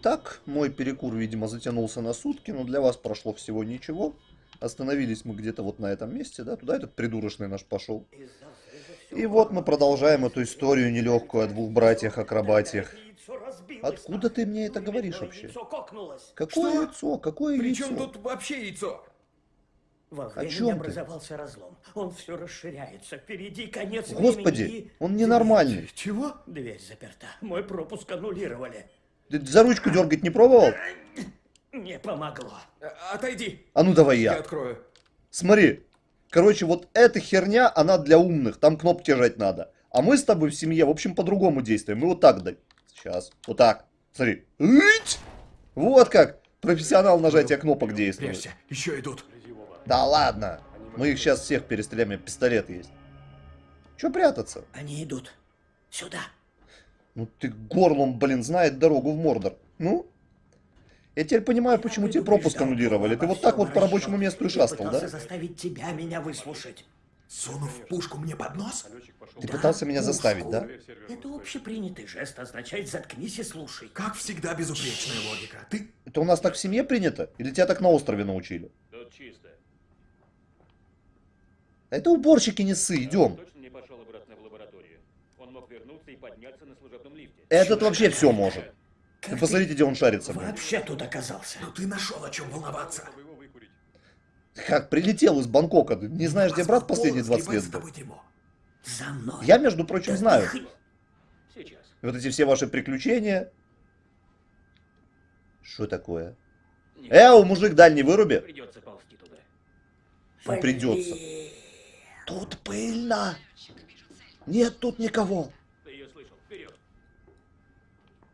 Итак, мой перекур, видимо, затянулся на сутки, но для вас прошло всего ничего. Остановились мы где-то вот на этом месте, да, туда этот придурочный наш пошел. И вот мы продолжаем эту историю нелегкую о двух братьях-акробатиях. Откуда ты мне это говоришь вообще? Какое Что? яйцо? Какое При яйцо? чем тут вообще яйцо? Во О времени чем ты? образовался разлом. Он все расширяется. Впереди конец Господи, времени и- он ненормальный. Чего? Дверь заперта. Мой пропуск аннулировали. Ты за ручку дергать не пробовал? Не помогло. Отойди. А ну давай Я я. открою. Смотри. Короче, вот эта херня, она для умных. Там кнопки жать надо. А мы с тобой в семье, в общем, по-другому действуем. Мы вот так да. Сейчас. Вот так. Смотри. Ить! Вот как профессионал нажатия кнопок действует. Прячься, еще идут. Да ладно. Мы их сейчас всех перестреляем, пистолет есть. Че прятаться? Они идут. Сюда. Ну ты горлом, блин, знает дорогу в Мордор. Ну? Я теперь понимаю, почему тебе пропуск аннулировали. Ты вот так вот по рабочему месту и шастал, пытался да? заставить тебя меня выслушать. Сунув пушку мне под нос? Ты Да, пытался меня пушку. заставить, да? Это общепринятый жест, означает «заткнись и слушай». Как всегда, безупречная логика. Ты... Это у нас так в семье принято? Или тебя так на острове научили? Тут чисто. Это уборщики не ссы, идем. И подняться на служебном лифте. Этот вообще все может. Как Вы посмотрите, где он шарится. блин. вообще тут оказался? Ну ты нашел о чем волноваться. Чтобы его выкурить. Как прилетел из Бангкока. Ты не знаешь, где брат последние 20 лет был? За мной. Я, между прочим, Да знаю. ты хы- Сейчас. Вот эти все ваши приключения. Что такое? Нет, Эу, мужик, дальний выруби. Придется ползти туда. Ну, придется. Блин. Тут пыльно. Нет тут никого.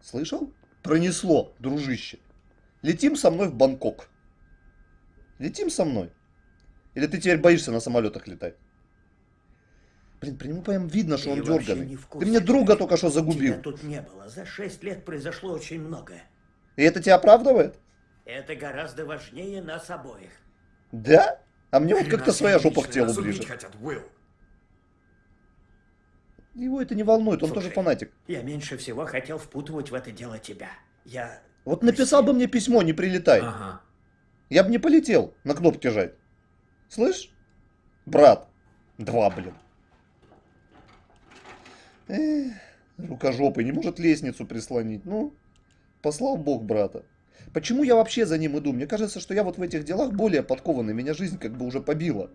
Слышал? Пронесло, дружище. Летим со мной в Бангкок. Летим со мной. Или ты теперь боишься на самолетах летать? Блин, при нему прям видно, что Ты он дерганый. Ты мне друга как только что загубил. Тебя тут не было. За шесть лет произошло очень многое. И это тебя оправдывает? Это гораздо важнее нас обоих. Да? А мне вот как-то своя жопа к телу ближе. хотят, Уилл. Его это не волнует, он Слушай. тоже фанатик. Я меньше всего хотел впутывать в это дело тебя. Я... Вот написал бы мне письмо, не прилетай. Ага. Я бы не полетел на кнопки жать. Слышь? Брат. Два, блин. Эх, рукожопый, не может лестницу прислонить. Ну, послал бог брата. Почему я вообще за ним иду? Мне кажется, что я вот в этих делах более подкованный. Меня жизнь как бы уже побила.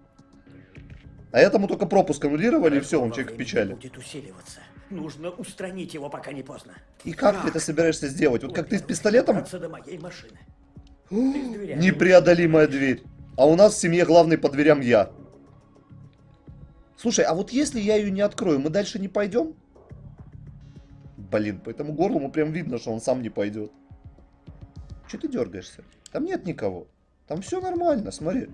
А этому только пропуск аннулировали, и все, он человек в печали. будет усиливаться. Нужно устранить его, пока не поздно. И как ты это собираешься сделать? Вот как ты с пистолетом? до моей машины. Непреодолимая дверь. А у нас в семье главный по дверям я. Слушай, а вот если я ее не открою, мы дальше не пойдем? Блин, по этому горлу прям видно, что он сам не пойдет. Че ты дергаешься? Там нет никого. Там все нормально, смотри.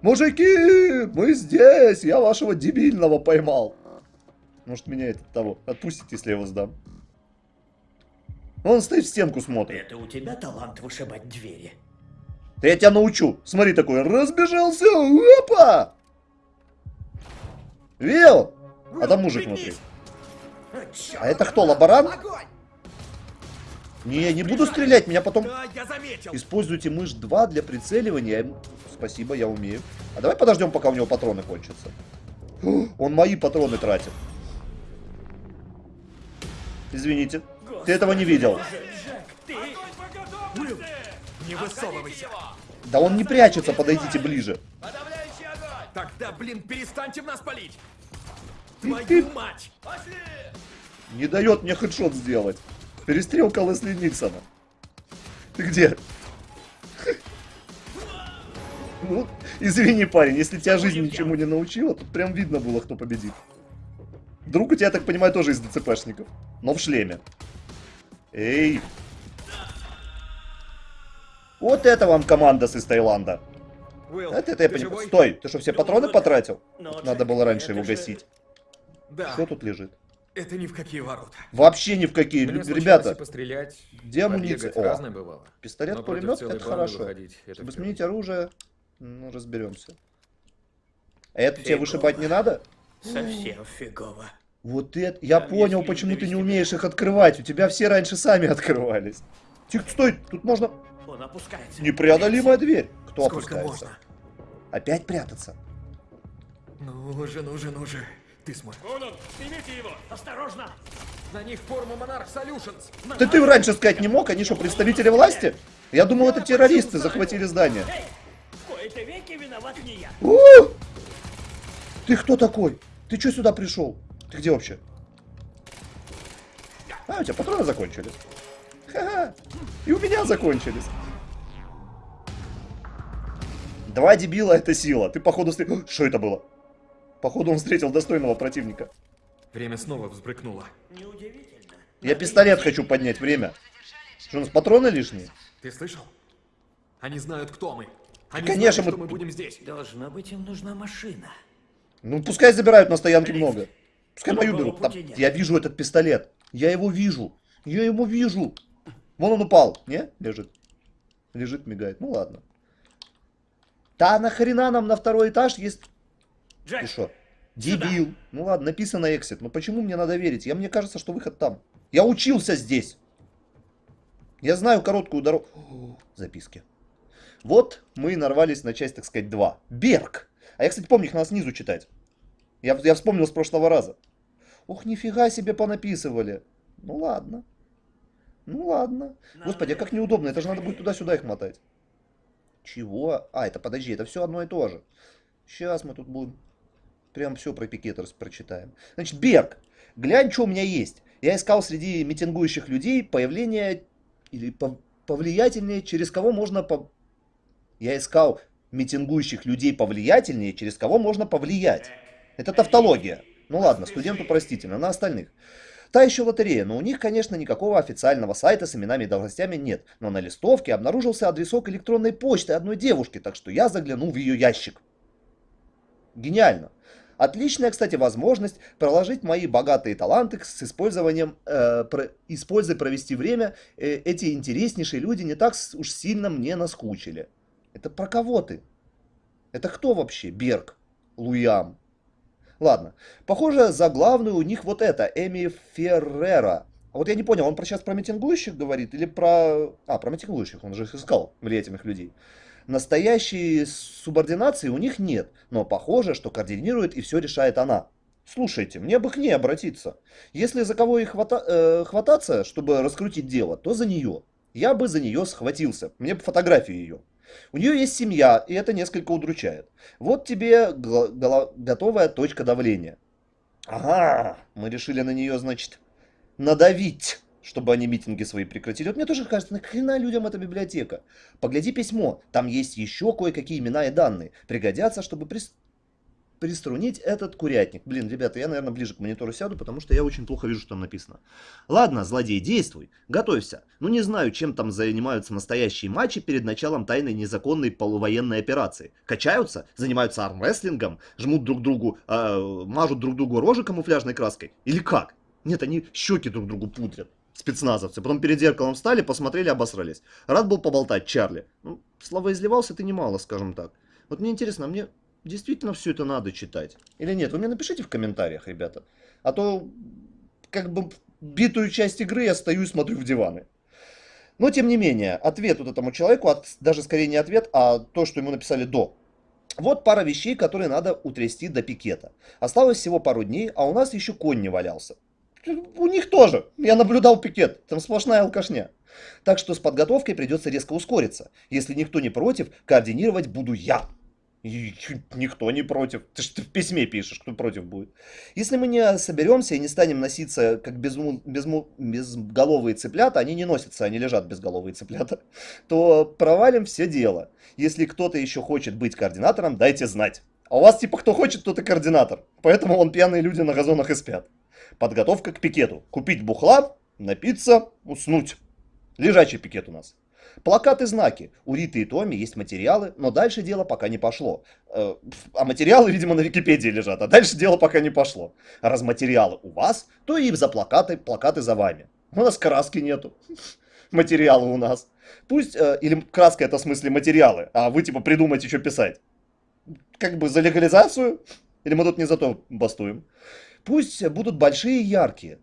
Мужики, мы здесь! Я вашего дебильного поймал. Может, меня это того отпустите, если я его сдам. Он стоит в стенку смотрит. Это у тебя талант вышибать двери? Да я тебя научу. Смотри такой, разбежался, опа! Видел? А там мужик внутри. А это кто, лаборант? Не, не буду стрелять, меня потом... Да, я заметил. Используйте мышь 2 для прицеливания. Спасибо, я умею. А давай подождем, пока у него патроны кончатся. Он мои патроны тратит. Извините. Ты этого не видел. Не высовывайся. Да он не прячется, подойдите ближе. Тогда, блин, перестаньте в нас палить. ты- Твою мать! Не дает мне хедшот сделать. Перестрелка Лесли Никсона. Ты где? Ну, извини, парень, если тебя жизнь ничему не научила, тут прям видно было, кто победит. Друг у тебя, я так понимаю, тоже из ДЦПшников. Но в шлеме. Эй! Вот это вам команда с из Таиланда. Это, это я понимаю. Стой, ты что, все патроны потратил? Но, Надо было раньше его гасить. Что тут лежит? Это ни в какие ворота. Вообще ни в какие. Мне Ребята, пострелять, где амуниция? О, бывало. Пистолет, пулемет, это хорошо. выходить, это Чтобы сменить оружие, ну, разберемся. А это тебе Фигово. вышибать не надо? Совсем фигово. Вот это... Я Там понял, почему ты не умеешь их открывать. У тебя все раньше сами открывались. Тихо, стой, тут можно... Он опускается. Непреодолимая дверь. Кто Сколько опускается? можно? Опять прятаться? Ну же, ну же, ну же. Ты сможешь. Вон он, снимите его! Осторожно! На них форма Monarch Solutions. Да ты раньше сказать не мог, они что, представители власти? Я думал, это террористы захватили здание. Эй, веки виноват не я. У! Ты кто такой? Ты что сюда пришел? Ты где вообще? А, у тебя патроны закончились. Ха-ха. И у меня закончились. Два дебила это сила. Ты походу. Что это было? Походу он встретил достойного противника. Время снова взбрыкнуло. Неудивительно. Я пистолет хочу поднять. Время. Что, у нас патроны лишние? Ты слышал? Они знают, кто мы. Они Конечно, знают, мы- что мы будем здесь. Должно быть, им нужна машина. Ну, пускай забирают на стоянке много. Пускай мою берут. Там- я вижу этот пистолет. Я его вижу. Я его вижу. Вон он упал. Не? Лежит. Лежит, мигает. Ну ладно. Да нахрена нам на второй этаж есть... Джек, Ты что? Дебил. Ну ладно, написано exit. Но почему мне надо верить? Я, мне кажется, что выход там. Я учился здесь. Я знаю короткую дорогу. Записки. Вот мы нарвались на часть, так сказать, 2. Берг. А я, кстати, помню, их надо снизу читать. Я, я вспомнил с прошлого раза. Ух, нифига себе понаписывали. Ну ладно. Ну ладно. Господи, а как неудобно. Это же надо будет туда-сюда их мотать. Чего? А, это подожди, это все одно и то же. Сейчас мы тут будем. Прям все про пикетерс прочитаем. Значит, Берг, глянь, что у меня есть. Я искал среди митингующих людей появление или пов- повлиятельнее, через кого можно по... Я искал митингующих людей повлиятельнее, через кого можно повлиять. Это тавтология. Ну ладно, студенту простительно, на остальных. Та еще лотерея, но у них, конечно, никакого официального сайта с именами и должностями нет. Но на листовке обнаружился адресок электронной почты одной девушки, так что я заглянул в ее ящик. Гениально. Отличная, кстати, возможность проложить мои богатые таланты с использованием, э, про- используя провести время. Э, эти интереснейшие люди не так уж сильно мне наскучили. Это про кого ты? Это кто вообще? Берг? Луям? Ладно. Похоже, за главную у них вот это, Эми Феррера. А вот я не понял, он про сейчас про митингующих говорит или про... А, про митингующих, он же их искал, влиятельных людей. Настоящей субординации у них нет, но похоже, что координирует и все решает она. Слушайте, мне бы к ней обратиться. Если за кого и хвата- э, хвататься, чтобы раскрутить дело, то за нее. Я бы за нее схватился. Мне бы фотографию ее. У нее есть семья, и это несколько удручает. Вот тебе готовая точка давления. Ага, мы решили на нее, значит, надавить, чтобы они митинги свои прекратили. Вот мне тоже кажется, нахрена людям эта библиотека? Погляди письмо, там есть еще кое-какие имена и данные. Пригодятся, чтобы прис- приструнить этот курятник. Блин, ребята, я, наверное, ближе к монитору сяду, потому что я очень плохо вижу, что там написано. Ладно, злодей, действуй, готовься. Ну не знаю, чем там занимаются настоящие матчи перед началом тайной незаконной полувоенной операции. Качаются, занимаются армрестлингом, жмут друг другу, э, мажут друг другу рожи камуфляжной краской. Или как? Нет, они щеки друг другу пудрят. Спецназовцы. Потом перед зеркалом встали, посмотрели, обосрались. Рад был поболтать, Чарли. Ну, слова изливался ты немало, скажем так. Вот мне интересно, а мне действительно все это надо читать? Или нет? Вы мне напишите в комментариях, ребята. А то, как бы, битую часть игры я стою и смотрю в диваны. Но, тем не менее, ответ вот этому человеку, от- даже скорее не ответ, а то, что ему написали до. Вот пара вещей, которые надо утрясти до пикета. Осталось всего пару дней, а у нас еще конь не валялся. У них тоже. Я наблюдал пикет. Там сплошная алкашня. Так что с подготовкой придется резко ускориться. Если никто не против, координировать буду я. И никто не против. Ты же в письме пишешь, кто против будет. Если мы не соберемся и не станем носиться как безму- безму- безголовые цыплята, они не носятся, они лежат безголовые цыплята, то провалим все дело. Если кто-то еще хочет быть координатором, дайте знать. А у вас типа кто хочет, тот и координатор. Поэтому вон пьяные люди на газонах и спят. Подготовка к пикету. Купить бухла, напиться, уснуть. Лежачий пикет у нас. Плакаты, знаки. У Риты и Томи есть материалы, но дальше дело пока не пошло. Э, А материалы, видимо, на Википедии лежат, а дальше дело пока не пошло. Раз материалы у вас, то и за плакаты, плакаты за вами. У нас краски нету. Материалы у нас. Пусть, э, или краска это в смысле материалы, а вы типа придумайте, что писать. Как бы за легализацию? Или мы тут не за то бастуем? Пусть будут большие и яркие.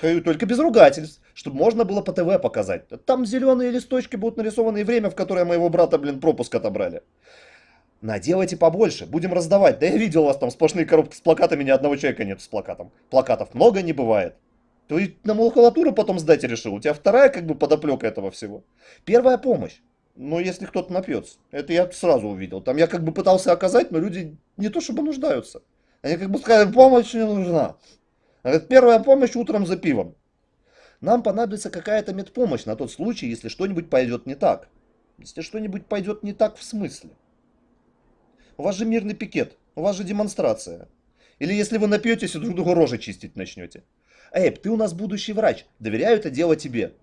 Только без ругательств, чтобы можно было по ТВ показать. Там зеленые листочки будут нарисованы и время, в которое моего брата, блин, пропуск отобрали. Наделайте побольше, будем раздавать. Да я видел вас там сплошные коробки с плакатами, ни одного человека нет с плакатом. Плакатов много не бывает. Ты на макулатуру потом сдать решил. У тебя вторая как бы подоплека этого всего. Первая помощь. Ну, если кто-то напьется. Это я сразу увидел. Там я как бы пытался оказать, но люди не то чтобы нуждаются. Они как бы сказали, помощь не нужна. Говорят, первая помощь утром за пивом. Нам понадобится какая-то медпомощь на тот случай, если что-нибудь пойдет не так. Если что-нибудь пойдет не так в смысле. У вас же мирный пикет, у вас же демонстрация. Или если вы напьетесь и друг другу рожи чистить начнете. Эйб, ты у нас будущий врач, доверяю это дело тебе.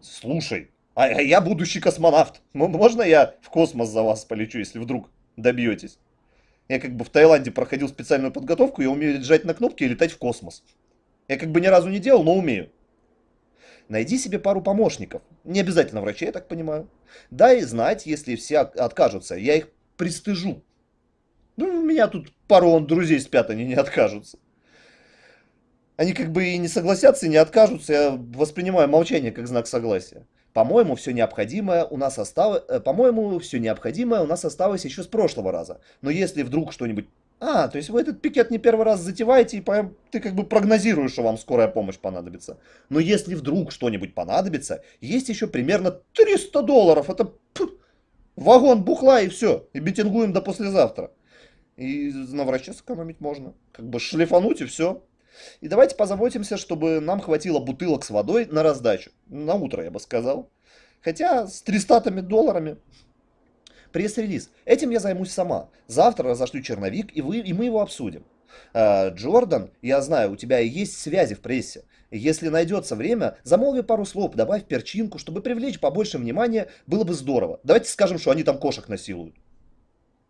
Слушай, а, а я будущий космонавт. Можно я в космос за вас полечу, если вдруг добьетесь? Я как бы в Таиланде проходил специальную подготовку, я умею жать на кнопки и летать в космос. Я как бы ни разу не делал, но умею. Найди себе пару помощников. Не обязательно врачей, я так понимаю. Дай знать, если все от- откажутся. Я их пристыжу. Ну, у меня тут пару он друзей спят, они не откажутся. Они как бы и не согласятся, и не откажутся. Я воспринимаю молчание как знак согласия. По-моему, все необходимое у нас осталось... э, По-моему, все необходимое у нас осталось еще с прошлого раза. Но если вдруг что-нибудь... А, то есть вы этот пикет не первый раз затеваете, и прям ты как бы прогнозируешь, что вам скорая помощь понадобится. Но если вдруг что-нибудь понадобится, есть еще примерно 300 долларов. Это пф, вагон бухла и все. И битингуем до послезавтра. И на враче сэкономить можно. Как бы шлифануть и все. И давайте позаботимся, чтобы нам хватило бутылок с водой на раздачу. На утро, я бы сказал. Хотя с 300 долларами. Пресс-релиз. Этим я займусь сама. Завтра разошлю черновик, и, вы, и мы его обсудим. А, Джордан, я знаю, у тебя есть связи в прессе. Если найдется время, замолви пару слов, добавь перчинку, чтобы привлечь побольше внимания, было бы здорово. Давайте скажем, что они там кошек насилуют.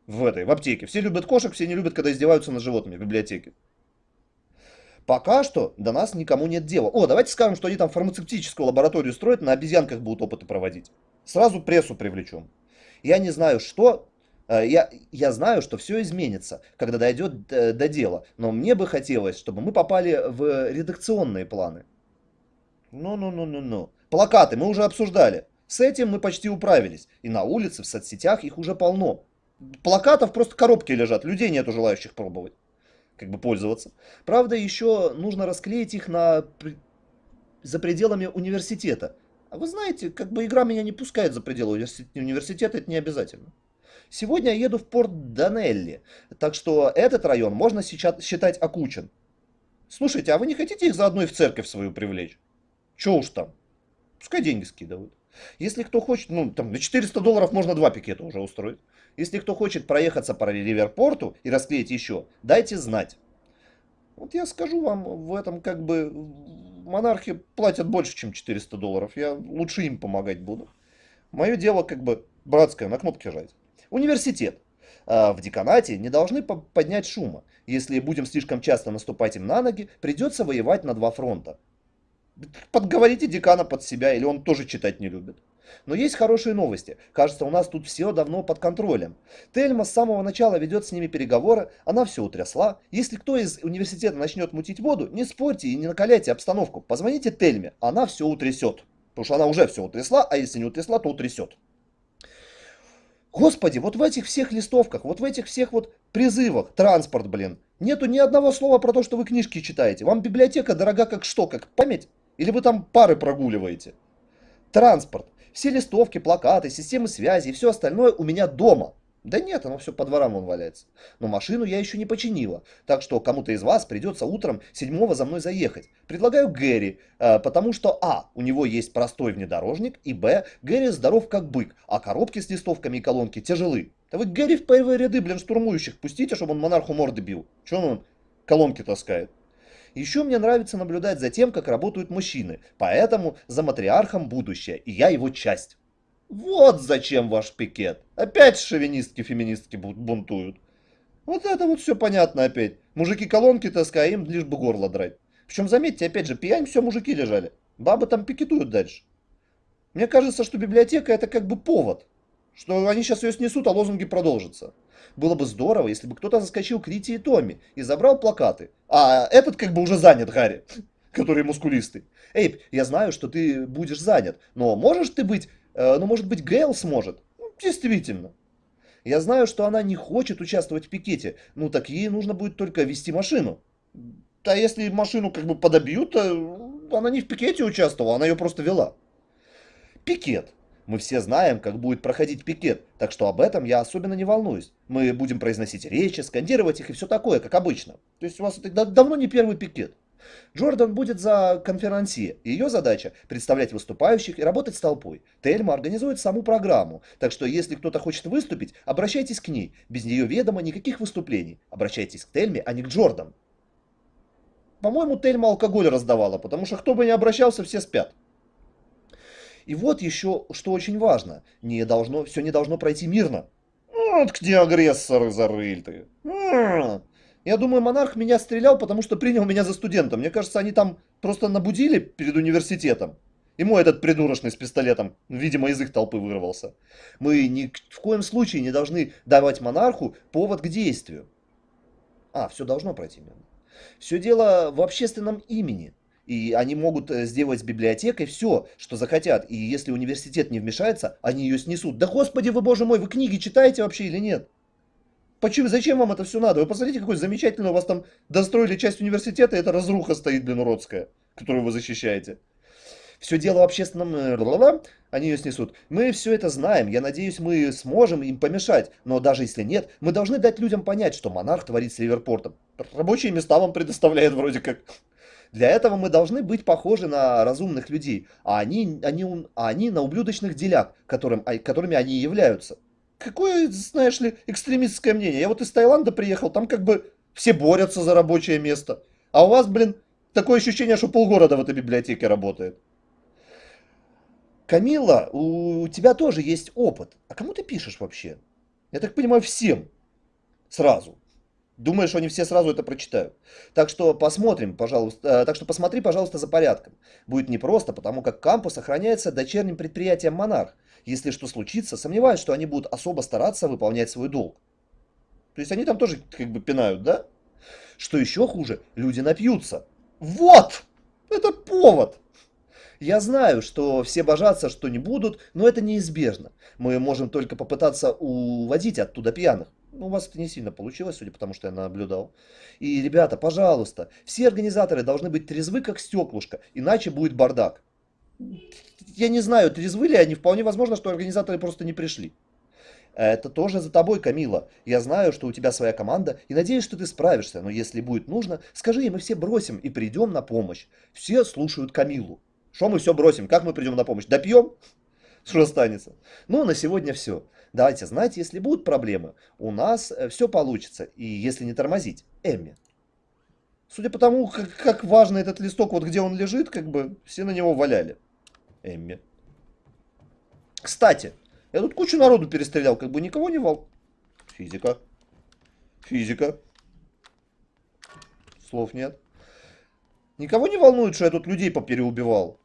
В этой, в аптеке. Все любят кошек, все не любят, когда издеваются над животными в библиотеке. Пока что до нас никому нет дела. О, давайте скажем, что они там фармацевтическую лабораторию строят, на обезьянках будут опыты проводить. Сразу прессу привлечем. Я не знаю, что... э, Я, я знаю, что все изменится, когда дойдет э, до дела. Но мне бы хотелось, чтобы мы попали в редакционные планы. Ну-ну-ну-ну-ну. Плакаты мы уже обсуждали. С этим мы почти управились. И на улице, в соцсетях их уже полно. Плакатов просто коробки лежат, людей нету желающих пробовать. Как бы пользоваться. Правда, еще нужно расклеить их на... за пределами университета. А вы знаете, как бы игра меня не пускает за пределы универси- университета, это не обязательно. Сегодня я еду в порт Данелли, так что этот район можно сейчас считать окучен. Слушайте, а вы не хотите их заодно и в церковь свою привлечь? Че уж там? Пускай деньги скидывают. Если кто хочет, ну, там, на 400 долларов можно два пикета уже устроить. Если кто хочет проехаться по Риверпорту и расклеить еще, дайте знать. Вот я скажу вам, в этом как бы монархи платят больше, чем 400 долларов. Я лучше им помогать буду. Мое дело как бы братское, на кнопки жать. Университет. А, В деканате не должны по- поднять шума. Если будем слишком часто наступать им на ноги, придется воевать на два фронта. Подговорите декана под себя, или он тоже читать не любит. Но есть хорошие новости. Кажется, у нас тут все давно под контролем. Тельма с самого начала ведет с ними переговоры, она все утрясла. Если кто из университета начнет мутить воду, не спорьте и не накаляйте обстановку. Позвоните Тельме, она все утрясет. Потому что она уже все утрясла, а если не утрясла, то утрясет. Господи, вот в этих всех листовках, вот в этих всех вот призывах, транспорт, блин, нету ни одного слова про то, что вы книжки читаете. Вам библиотека дорога как что, как память? Или вы там пары прогуливаете? Транспорт. Все листовки, плакаты, системы связи и все остальное у меня дома. Да нет, оно все по дворам вон валяется. Но машину я еще не починила, так что кому-то из вас придется утром седьмого за мной заехать. Предлагаю Гэри, э, потому что а, у него есть простой внедорожник, и б, Гэри здоров как бык, а коробки с листовками и колонки тяжелы. Да вы Гэри в первые ряды, блин, штурмующих пустите, чтобы он монарху морды бил. Че он колонки таскает? Еще мне нравится наблюдать за тем, как работают мужчины, поэтому за матриархом будущее, и я его часть. Вот зачем ваш пикет. Опять шовинистки-феминистки бу- бунтуют. Вот это вот все понятно опять. Мужики колонки таскают, им лишь бы горло драть. Причем, заметьте, опять же, пьянь все мужики лежали. Бабы там пикетуют дальше. Мне кажется, что библиотека это как бы повод. Что они сейчас ее снесут, а лозунги продолжатся. Было бы здорово, если бы кто-то заскочил к Рите и Томми и забрал плакаты. А этот как бы уже занят, Гарри. который мускулистый. Эйп, я знаю, что ты будешь занят, но можешь ты быть... э, ну, может быть, Гейл сможет? Ну, действительно. Я знаю, что она не хочет участвовать в пикете. Ну, так ей нужно будет только вести машину. А если машину как бы подобьют, то она не в пикете участвовала, она ее просто вела. Пикет. Мы все знаем, как будет проходить пикет, так что об этом я особенно не волнуюсь. Мы будем произносить речи, скандировать их и все такое, как обычно. То есть у вас это да- давно не первый пикет. Джордан будет за конферансье. Ее задача – представлять выступающих и работать с толпой. Тельма организует саму программу, так что если кто-то хочет выступить, обращайтесь к ней. Без нее ведомо никаких выступлений. Обращайтесь к Тельме, а не к Джордан. По-моему, Тельма алкоголь раздавала, потому что кто бы ни обращался, все спят. И вот еще, что очень важно, не должно, все не должно пройти мирно. Вот где агрессоры зарыты. М. Я думаю, монарх меня стрелял, потому что принял меня за студента. Мне кажется, они там просто набудили перед университетом. Ему этот придурочный с пистолетом, видимо, из их толпы вырвался. Мы ни в коем случае не должны давать монарху повод к действию. А, все должно пройти мирно. Все дело в общественном имени. И они могут э, сделать с библиотекой все, что захотят. И если университет не вмешается, они ее снесут. Да господи вы, боже мой, вы книги читаете вообще или нет? Почему, зачем вам это все надо? Вы посмотрите, какой замечательный у вас там достроили часть университета, и эта разруха стоит, блин, уродская, которую вы защищаете. Все дело в общественном... э, Они ее снесут. Мы все это знаем. Я надеюсь, мы сможем им помешать. Но даже если нет, мы должны дать людям понять, что монарх творит с Ливерпортом. Рабочие места вам предоставляет вроде как. Для этого мы должны быть похожи на разумных людей, а они, они, а они на ублюдочных деляк, которым, а- которыми они являются. Какое, знаешь ли, экстремистское мнение. Я вот из Таиланда приехал, там как бы все борются за рабочее место. А у вас, блин, такое ощущение, что полгорода в этой библиотеке работает. Камила, у тебя тоже есть опыт. А кому ты пишешь вообще? Я так понимаю, всем. Сразу. Думаешь, они все сразу это прочитают. Так что посмотрим, пожалуйста. э, так что посмотри, пожалуйста, за порядком. Будет непросто, потому как кампус охраняется дочерним предприятием Монарх. Если что случится, сомневаюсь, что они будут особо стараться выполнять свой долг. То есть они там тоже как бы пинают, да? Что еще хуже, люди напьются. Вот! Это повод! Я знаю, что все божатся, что не будут, но это неизбежно. Мы можем только попытаться уводить оттуда пьяных. Ну, у вас это не сильно получилось, судя по тому, что я наблюдал. И, ребята, пожалуйста, все организаторы должны быть трезвы, как стеклышко, иначе будет бардак. Я не знаю, трезвы ли они, вполне возможно, что организаторы просто не пришли. Это тоже за тобой, Камила. Я знаю, что у тебя своя команда, и надеюсь, что ты справишься, но если будет нужно, скажи, и мы все бросим и придем на помощь. Все слушают Камилу. Что мы все бросим? Как мы придем на помощь? Допьем? Что останется? Ну, на сегодня все. Давайте, знаете, если будут проблемы, у нас все получится. И если не тормозить, Эмми. Судя по тому, как, как важно этот листок, вот где он лежит, как бы все на него валяли. Эмми. Кстати, я тут кучу народу перестрелял, как бы никого не вол... Физика. Физика. Слов нет. Никого не волнует, что я тут людей попереубивал.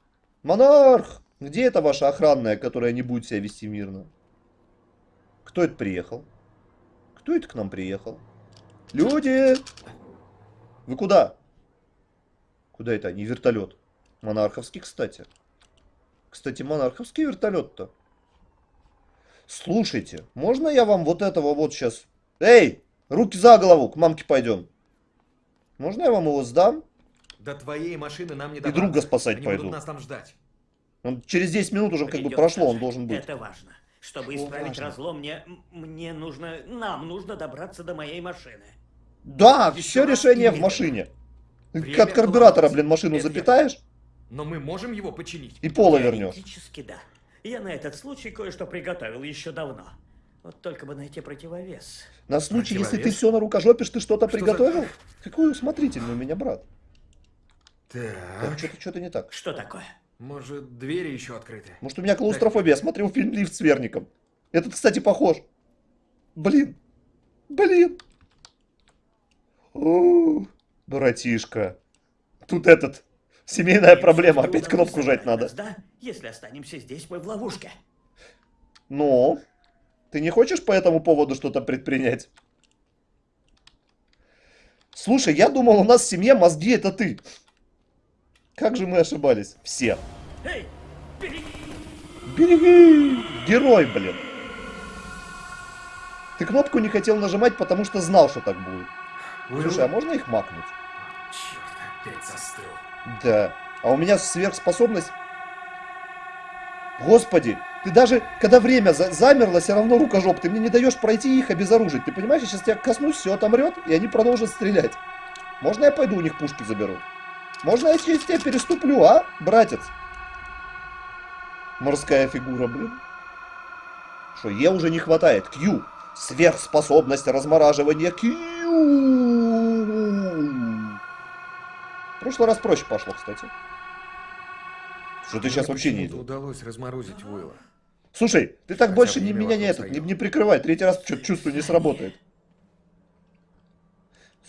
Монарх! Где эта ваша охранная, которая не будет себя вести мирно? Кто это приехал? Кто это к нам приехал? Люди! Вы куда? Куда это они? Вертолет. Монарховский, кстати. Кстати, монарховский вертолет-то. Слушайте, можно я вам вот этого вот сейчас... Эй, руки за голову, к мамке пойдем. Можно я вам его сдам? До твоей машины нам не И добраться. друга спасать Они пойду. будут нас там ждать. Он через 10 минут уже как бы Придется прошло, он же. должен быть. Это важно. Чтобы Что исправить важно? разлом, мне, мне нужно, нам нужно добраться до моей машины. Да, Еще все решение в машине. Время От карбюратора, блин, машину запитаешь Но мы можем его починить. и пола вернешь. Теоретически да. Я на этот случай кое-что приготовил еще давно. Вот только бы найти противовес. На случай, если ты Противовес? все на рукожопишь, ты что-то Что за- приготовил? Какой усмотрительный у меня брат. Там Так. что-то что-то не так. Что такое? Может, двери еще открыты? Может, у меня клаустрофобия. Я смотрел фильм «Лифт с верником». Этот, кстати, похож. Блин. Блин. О, братишка. Тут этот... Семейная проблема. Опять кнопку жать надо. Да? Если останемся здесь, мы в ловушке. Но... Ты не хочешь по этому поводу что-то предпринять? Слушай, я думал, у нас в семье мозги это ты. Как же мы ошибались? Все. Эй! Береги! Герой, блин. Ты кнопку не хотел нажимать, потому что знал, что так будет. Слушай, а можно их макнуть? Черт, опять застыл. Да. А у меня сверхспособность... Господи, ты даже, когда время за- замерло, все равно рукожоп, ты мне не даешь пройти их обезоружить. Ты понимаешь, я сейчас тебя коснусь, все отомрет, и они продолжат стрелять. Можно я пойду у них пушки заберу? Можно я через тебя переступлю, а, братец? Морская фигура, блин. Что, Е уже не хватает. Q. Сверхспособность размораживания Q. В прошлый раз проще пошло, кстати. Что ты сейчас вообще не Почему-то удалось разморозить Уилла. Слушай, ты так Хотя больше не, меня не, этот, не, не прикрывай. Третий раз что-то чувствую, не сработает.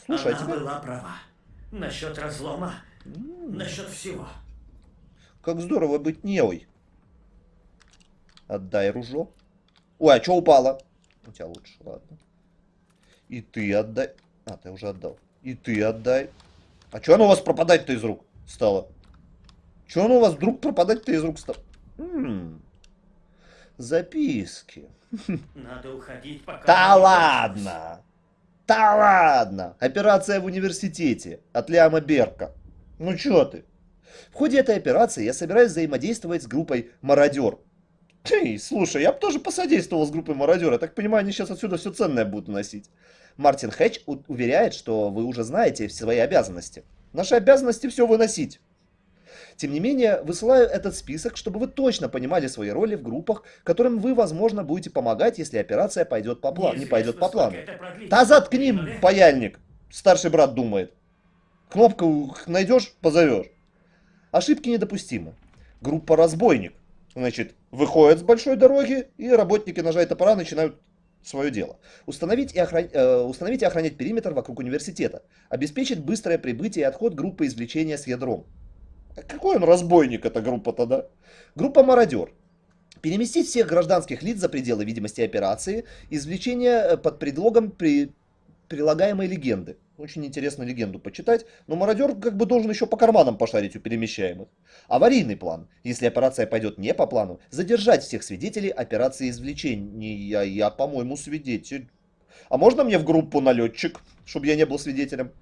Слушай, а Она тебе была права. Насчет разлома, насчет всего. как здорово быть неой. Отдай ружо. Ой, а что упало? У тебя лучше, ладно. И ты отдай. А, ты уже отдал. И ты отдай. А что оно у вас пропадать-то из рук стало? Что оно у вас вдруг пропадать-то из рук стало? М, Записки. Надо уходить, пока... Да ладно! Да ладно! Операция в университете от Ляма Берка. Ну чё ты? В ходе этой операции я собираюсь взаимодействовать с группой «Мародер». Эй, слушай, я бы тоже посодействовал с группой «Мародер». Я так понимаю, они сейчас отсюда все ценное будут уносить. Мартин Хэтч уверяет, что вы уже знаете свои обязанности. Наши обязанности все выносить. Тем не менее, высылаю этот список, чтобы вы точно понимали свои роли в группах, которым вы, возможно, будете помогать, если операция пойдет по плану, не пойдет по плану. Да заткни, паяльник! Старший брат думает. Кнопку найдешь, позовешь. Ошибки недопустимы. Группа разбойник. Значит, выходит с большой дороги, и работники ножа и топора начинают свое дело. Установить и, охран- э, установить и охранять периметр вокруг университета. Обеспечить быстрое прибытие и отход группы извлечения с ядром. А какой он разбойник, эта группа тогда? Группа мародер. Переместить всех гражданских лиц за пределы видимости операции. Извлечение э, под предлогом при... прилагаемой легенды. Очень интересно легенду почитать, но мародер как бы должен еще по карманам пошарить у перемещаемых. Аварийный план. Если операция пойдет не по плану, задержать всех свидетелей операции извлечения. Я, по-моему, свидетель. А можно мне в группу налетчик, чтобы я не был свидетелем?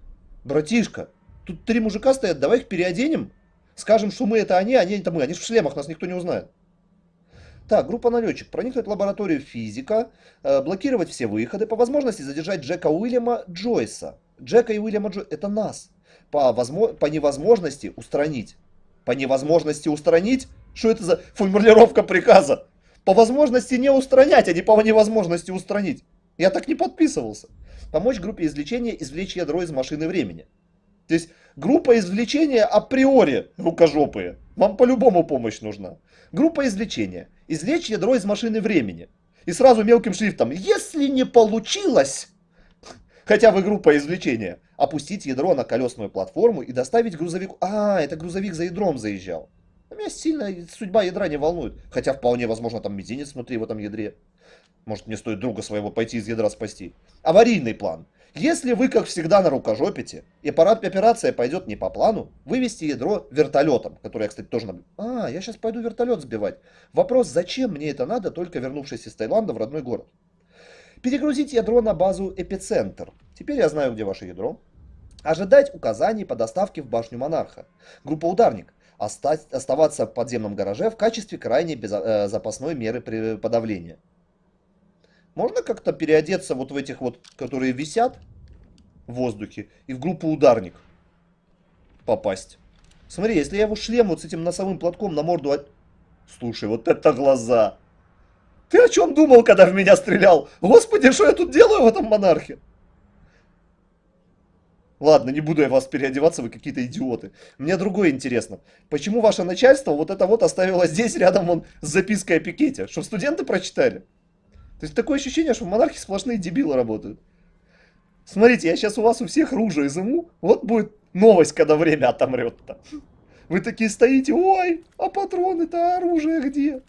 Братишка, тут три мужика стоят, давай их переоденем. Скажем, что мы это они, они это мы. Они же в шлемах, нас никто не узнает. Так, группа налетчик. Проникнуть в лабораторию физика, э, блокировать все выходы, по возможности задержать Джека Уильяма Джойса. Джека и Уильяма Джойса. Это нас. По, возмо... по невозможности устранить. По невозможности устранить? Что это за формулировка приказа? По возможности не устранять, а не по невозможности устранить. Я так не подписывался. Помочь группе извлечения извлечь ядро из машины времени. То есть группа извлечения априори рукожопые. Вам по-любому помощь нужна. Группа извлечения. Извлечь ядро из машины времени. И сразу мелким шрифтом. Если не получилось, хотя бы группа извлечения, опустить ядро на колесную платформу и доставить грузовику. А, это грузовик за ядром заезжал. Меня сильно судьба ядра не волнует. Хотя вполне возможно там мизинец внутри в этом ядре. Может мне стоит друга своего пойти из ядра спасти. Аварийный план. Если вы, как всегда, на рукожопите, и пора- операция пойдет не по плану, вывести ядро вертолетом, который я, кстати, тоже... наб- А, я сейчас пойду вертолет сбивать. Вопрос, зачем мне это надо, только вернувшись из Таиланда в родной город? Перегрузить ядро на базу Эпицентр. Теперь я знаю, где ваше ядро. Ожидать указаний по доставке в башню Монарха. Группа Ударник. Оста- оставаться в подземном гараже в качестве крайней безо- э, запасной меры при- подавления. Можно как-то переодеться вот в этих вот, которые висят в воздухе, и в группу Ударник попасть? Смотри, если я его шлем вот с этим носовым платком на морду... от- Слушай, вот это глаза! Ты о чем думал, когда в меня стрелял? Господи, что я тут делаю в этом монархе? Ладно, не буду я вас переодеваться, вы какие-то идиоты. Мне другое интересно. Почему ваше начальство вот это вот оставило здесь рядом вон с запиской о пикете? Чтобы студенты прочитали? То есть такое ощущение, что в монархии сплошные дебилы работают. Смотрите, я сейчас у вас у всех ружья изыму. Вот будет новость, когда время отомрет-то. Вы такие стоите, ой, а патроны-то, оружие где?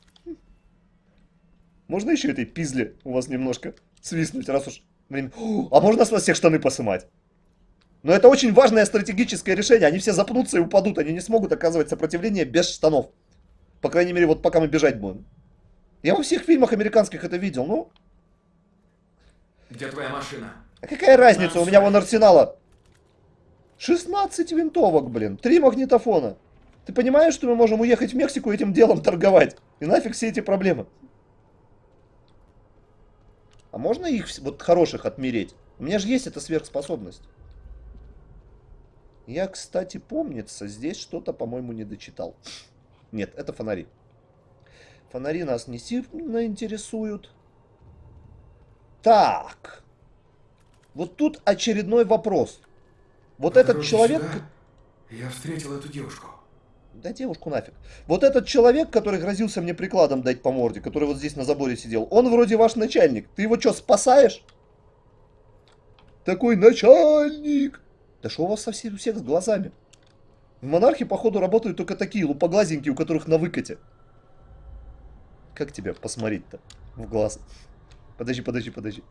Можно еще этой пизли у вас немножко свистнуть, раз уж время... О, А можно с вас всех штаны посымать? Но это очень важное стратегическое решение. Они все запнутся и упадут. Они не смогут оказывать сопротивление без штанов. По крайней мере, вот пока мы бежать будем. Я во всех фильмах американских это видел. Ну, Где твоя машина? а какая разница? У меня вон арсенала 16 винтовок, блин. Три магнитофона. Ты понимаешь, что мы можем уехать в Мексику этим делом торговать? И нафиг все эти проблемы? А можно их, вот хороших, отмереть? У меня же есть эта сверхспособность. Я, кстати, помнится, здесь что-то, по-моему, не дочитал. Нет, это фонари. Фонари нас не сильно интересуют. Так. Вот тут очередной вопрос. Вот По этот человек... сюда Я встретил эту девушку. Да девушку нафиг. Вот этот человек, который грозился мне прикладом дать по морде, который вот здесь на заборе сидел, он вроде ваш начальник. Ты его что, спасаешь? Такой начальник. Да что у вас совсем у всех с глазами? В монархе, походу, работают только такие лупоглазенькие, у которых на выкате. Как тебя посмотреть-то в глаз? Подожди, подожди, подожди.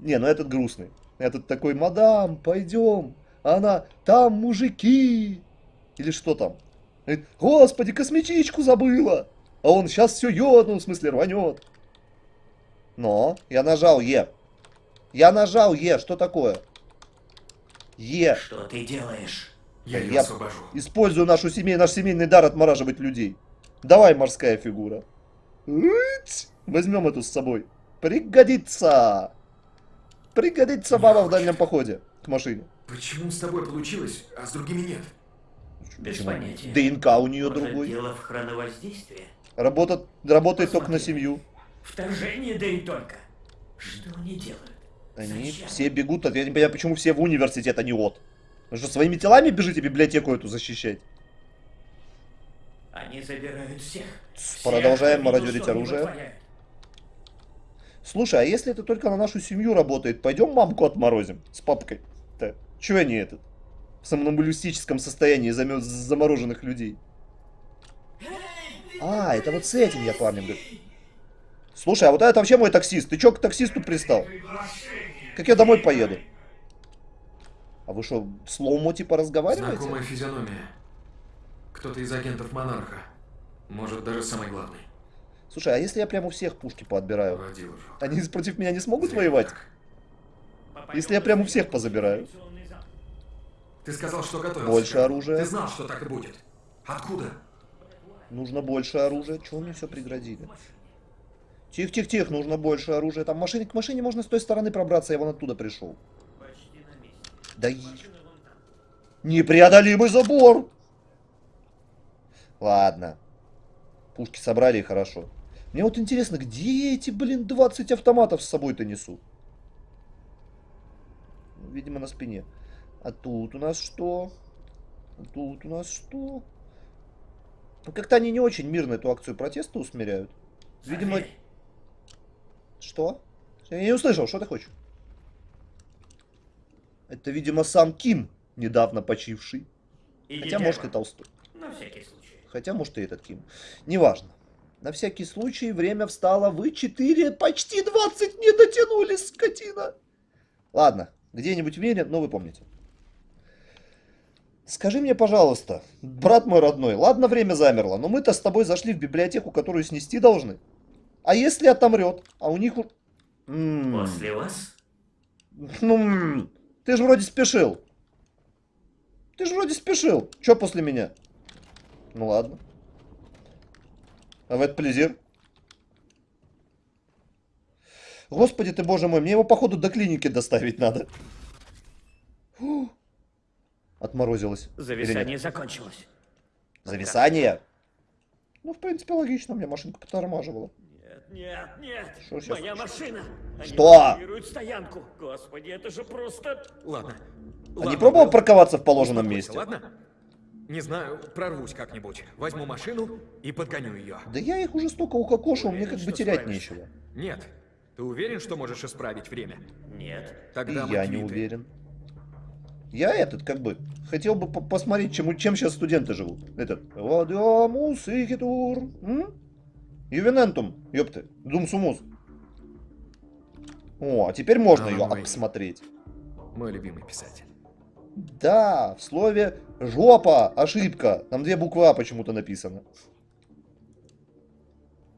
Не, ну этот грустный. Этот такой, мадам, пойдем. Она, там мужики. Или что там? Говорит, Господи, косметичку забыла. А он сейчас все ёднул, в смысле рванет. Но, я нажал Е. Я нажал Е, что такое? Е. Что ты делаешь? Я ее Я- освобожу. Использую нашу семей, наш семейный дар отмораживать людей. Давай, морская фигура. Возьмем эту с собой. Пригодится. Пригодится баба в дальнем походе к машине. Почему с тобой получилось, а с другими нет? Без Почему? понятия. ДНК у нее Может, другой. дело в хроновоздействии? Работает, работает только на семью. Вторжение, да и только. Что они делают? Они Зачем? все бегут от... Я не понимаю, почему все в университет, а не от. Вы что, своими телами бежите библиотеку эту защищать? Они забирают всех. Продолжаем мародерить оружие. Слушай, а если это только на нашу семью работает, пойдем мамку отморозим с папкой? Да. Чего они этот? В сомнамбулистическом состоянии замё- замороженных людей. А, это вот с этим я парнем говорю. Слушай, а вот это вообще мой таксист. Ты чё к таксисту пристал? Как я домой поеду? А вы что, слоумо типа разговариваете? Знакомая физиономия. Кто-то из агентов Монарха. Может, даже самый главный. Слушай, а если я прямо у всех пушки поотбираю? Они против меня не смогут Зря воевать? так. Если я в прям у всех позабираю. Ты сказал, что готовился. Больше оружия. Ты знал, что так и будет. Откуда? Нужно больше оружия. Чего мне все преградили? Тихо-тихо-тихо, нужно больше оружия. Там машине, к машине можно с той стороны пробраться, я вон оттуда пришел. Да и... Непреодолимый забор! Ладно. Пушки собрали и хорошо. Мне вот интересно, где эти, блин, 20 автоматов с собой-то несут? Ну, Видимо, на спине. А тут у нас что? А тут у нас что? Ну, как-то они не очень мирно эту акцию протеста усмиряют. Видимо... Проверь. Что? Я не услышал, что ты хочешь? Это, видимо, сам Ким, недавно почивший. Идите Хотя, может, и. Толстой. На всякий случай. Хотя, может, и этот Ким. Неважно. На всякий случай время встало. Вы 4, почти 20 не дотянули, скотина. Ладно, где-нибудь в мире, но вы помните. Скажи мне, пожалуйста, брат мой родной, ладно, время замерло, но мы-то с тобой зашли в библиотеку, которую снести должны. А если отомрет? А у них... М, После вас Ну, ты же вроде спешил. Ты же вроде спешил. Че после меня? Ну ладно. А в это плезир. Господи ты, боже мой, мне его, походу, до клиники доставить надо. Фу. Отморозилось. Зависание закончилось. Зависание? Ну, в принципе, логично, у меня машинка потормаживала. Нет, нет, нет. Что сейчас? Моя машина. Они Что? блокируют стоянку. Господи, это же просто... Ладно. А не пробовал парковаться в положенном месте? Ладно? Не знаю, прорвусь как-нибудь. Возьму машину и подгоню ее. Да я их уже столько укокошил, мне как бы Уверен, терять справишься? нечего. Нет. Ты уверен, что можешь исправить время? Нет. И Тогда мы я не уверен. Я этот, как бы, хотел бы по- посмотреть, чем, чем сейчас студенты живут. Этот. Вадиамус игитур. м? Ювенентум, ёпты. Думсумус. О, а теперь можно Алан ее обсмотреть. Мой любимый писатель. Да, в слове жопа, ошибка. Там две буквы А почему-то написано.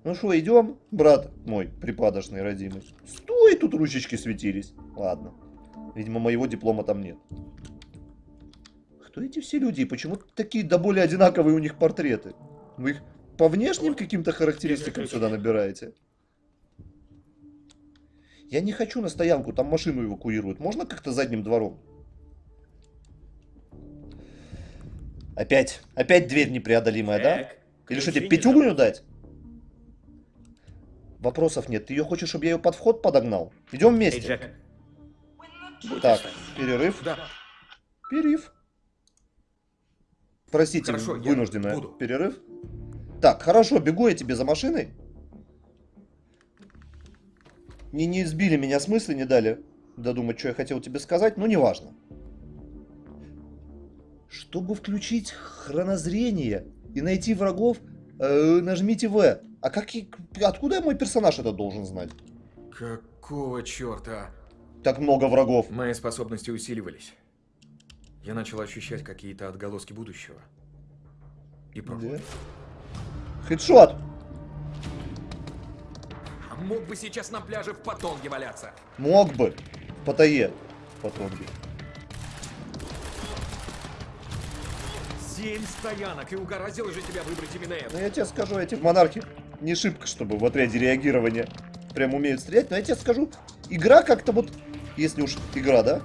Ну что, идем, брат мой припадочный родимый? Стой, тут ручечки светились. Ладно. Видимо, моего диплома там нет. Кто эти все люди и почему такие до более одинаковые у них портреты? Вы их по внешним каким-то характеристикам сюда набираете? Я не хочу на стоянку, там машину эвакуируют. Можно как-то задним двором? Опять, опять дверь непреодолимая, да? Так, Или что, тебе не пятюгню забудь. дать? Вопросов нет. Ты ее хочешь, чтобы я ее под вход подогнал? Идем Эй, вместе. Джек. Будь Так, перерыв. Да, Перерыв. Простите, Хорошо, я вынужденный буду. перерыв. Так, хорошо, бегу я тебе за машиной. Не, не сбили меня с мысли, не дали додумать, что я хотел тебе сказать, но неважно. Чтобы включить хронозрение и найти врагов, э, нажмите В. А как, и- откуда мой персонаж это должен знать? какого черта? Так много врагов. Мои способности усиливались. Я начал ощущать какие-то отголоски будущего. И Да. прошлого. Хедшот! А мог бы сейчас на пляже в Патонге валяться. Мог бы. В Паттайе. Потом. Семь стоянок, и угораздило же тебя выбрать именно Ну это. я тебе скажу, эти монархи не шибко, чтобы в отряде реагирования прям умеют стрелять, но я тебе скажу, игра как-то вот, если уж игра, да,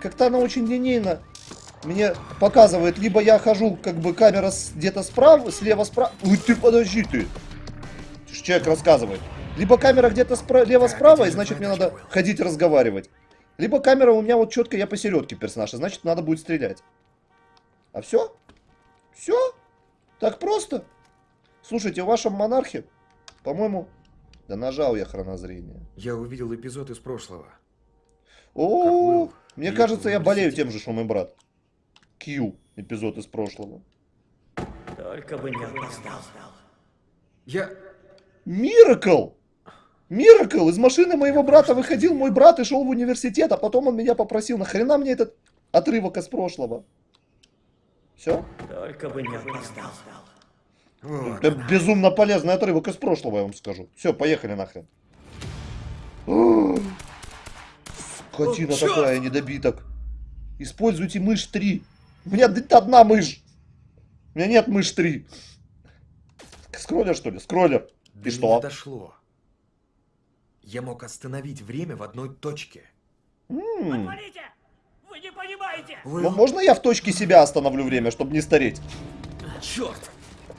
как-то она очень линейно мне показывает, либо я хожу, как бы камера где-то справа, слева справа, ой, ты подожди ты, человек рассказывает, либо камера где-то слева справа, и значит мне надо ходить разговаривать, либо камера у меня вот четко, я посередке персонаж, и значит надо будет стрелять. А все? Все? Так просто? Слушайте, в вашем монархе, по-моему, да нажал я хронозрение. Я увидел эпизод из прошлого. О, Will мне и кажется, я болею тем же, что мой брат. Кью, эпизод из прошлого. Только бы не опоздал. Я... Миракл! Миракл! Из машины моего брата выходил мой брат и шел в университет, а потом он меня попросил, нахрена мне этот отрывок из прошлого? Все? Только бы не опоздал. Вот Это безумно полезный отрывок из прошлого, я вам скажу. Все, поехали нахрен. Скотина О, такая, недобиток. Используйте мышь 3. У меня одна мышь. У меня нет мышь 3. Скроллер, что ли? Скроллер. До И что? дошло. Я мог остановить время в одной точке. М, Отвалите! Вы не понимаете! Вы... ну, можно я в точке себя остановлю время, чтобы не стареть? Черт!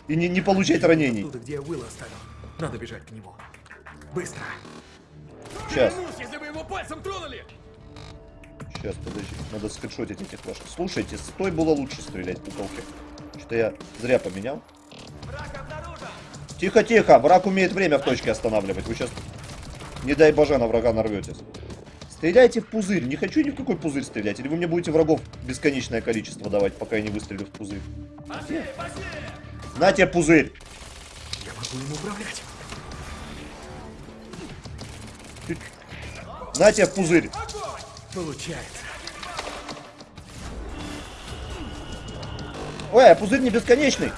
И не, не получать ранений? Оттуда, где я Уилла оставил. Надо бежать к нему. Быстро! Сейчас, Клянусь, если вы его пальцем тронули! Сейчас, подожди. Надо скриншотить этих ваших. Слушайте, с той было лучше стрелять пуколки. Что я зря поменял. Тихо, тихо. Враг умеет время в точке останавливать. Вы сейчас, не дай боже, на врага нарветесь. Стреляйте в пузырь. Не хочу ни в какой пузырь стрелять. Или вы мне будете врагов бесконечное количество давать, пока я не выстрелю в пузырь. На тебе пузырь. Я могу им управлять. На тебе пузырь. Получается. Ой, а пузырь не бесконечный.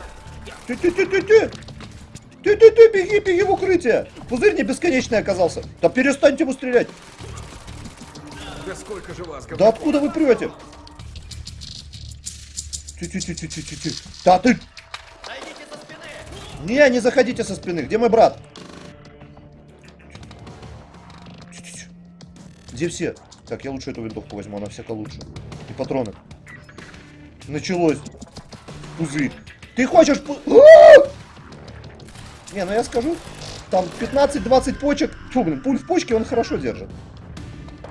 Ты-ты-ты-ты-ты. Ты-ты-ты, беги, беги в укрытие. Пузырь не бесконечный оказался. Да перестаньте ему стрелять. Да сколько же вас, Да откуда вы прете? Ти-ти-ти-ти-ти-ти. Да ты... Не, не заходите со спины. Где мой брат? Где все? Так, я лучше эту винтовку возьму, она всяко лучше. И патроны. Началось. Пузырь. Ты хочешь... пу- А! Не, ну я скажу, там 15-20 почек. Фу, блин, пуль в почке он хорошо держит.